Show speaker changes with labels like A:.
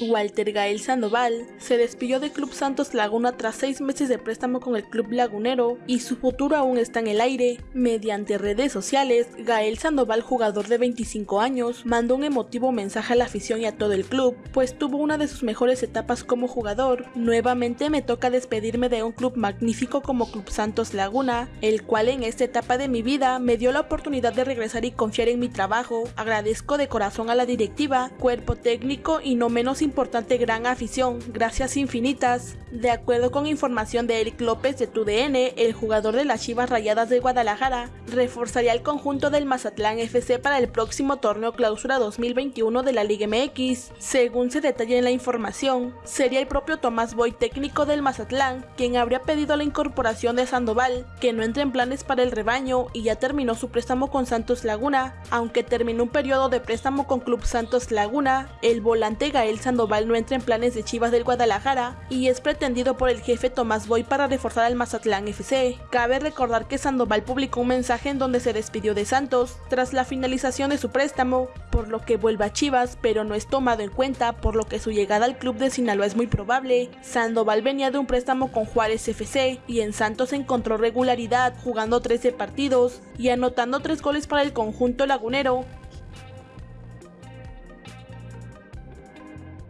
A: Walter Gael Sandoval se despidió del Club Santos Laguna tras seis meses de préstamo con el club lagunero y su futuro aún está en el aire. Mediante redes sociales, Gael Sandoval, jugador de 25 años, mandó un emotivo mensaje a la afición y a todo el club, pues tuvo una de sus mejores etapas como jugador. Nuevamente me toca despedirme de un club magnífico como Club Santos Laguna, el cual en esta etapa de mi vida me dio la oportunidad de regresar y confiar en mi trabajo. Agradezco de corazón a la directiva, cuerpo técnico y no menos importante gran afición, gracias infinitas. De acuerdo con información de Eric López de TUDN, el jugador de las Chivas Rayadas de Guadalajara reforzaría el conjunto del Mazatlán FC para el próximo torneo clausura 2021 de la Liga MX. Según se detalla en la información, sería el propio Tomás Boy, técnico del Mazatlán, quien habría pedido la incorporación de Sandoval, que no entra en planes para el rebaño y ya terminó su préstamo con Santos Laguna. Aunque terminó un periodo de préstamo con Club Santos Laguna, el volante Gael Sandoval Sandoval no entra en planes de Chivas del Guadalajara y es pretendido por el jefe Tomás Boy para reforzar al Mazatlán FC. Cabe recordar que Sandoval publicó un mensaje en donde se despidió de Santos tras la finalización de su préstamo, por lo que vuelve a Chivas, pero no es tomado en cuenta, por lo que su llegada al club de Sinaloa es muy probable. Sandoval venía de un préstamo con Juárez FC y en Santos encontró regularidad jugando 13 partidos y anotando 3 goles para el conjunto lagunero,